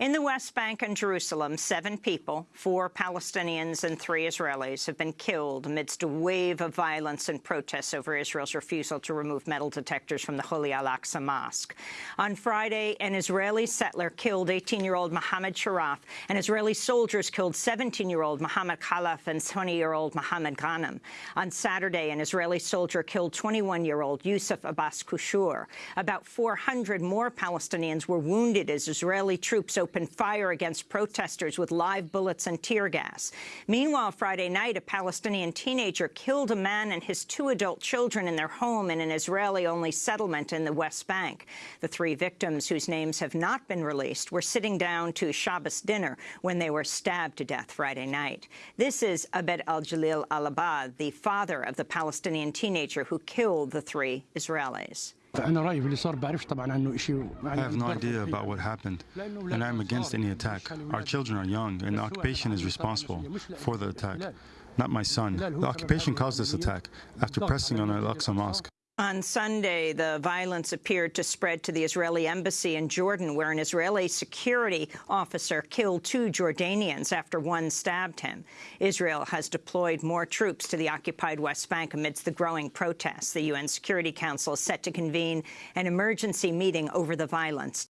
In the West Bank and Jerusalem, seven people, four Palestinians and three Israelis, have been killed amidst a wave of violence and protests over Israel's refusal to remove metal detectors from the Holy Al-Aqsa Mosque. On Friday, an Israeli settler killed 18-year-old Mohammed Sharaf, and Israeli soldiers killed 17-year-old Mohammed Khalaf and 20-year-old Mohammed Ghanem. On Saturday, an Israeli soldier killed 21-year-old Yusuf Abbas Kushur. About 400 more Palestinians were wounded as Israeli troops opened fire against protesters with live bullets and tear gas. Meanwhile, Friday night, a Palestinian teenager killed a man and his two adult children in their home in an Israeli-only settlement in the West Bank. The three victims, whose names have not been released, were sitting down to Shabbos dinner when they were stabbed to death Friday night. This is Abed al-Jalil al-Abad, the father of the Palestinian teenager who killed the three Israelis. I have no idea about what happened, and I am against any attack. Our children are young, and the occupation is responsible for the attack, not my son. The occupation caused this attack. After pressing on Al-Aqsa Mosque. On Sunday, the violence appeared to spread to the Israeli embassy in Jordan, where an Israeli security officer killed two Jordanians after one stabbed him. Israel has deployed more troops to the occupied West Bank amidst the growing protests. The UN Security Council is set to convene an emergency meeting over the violence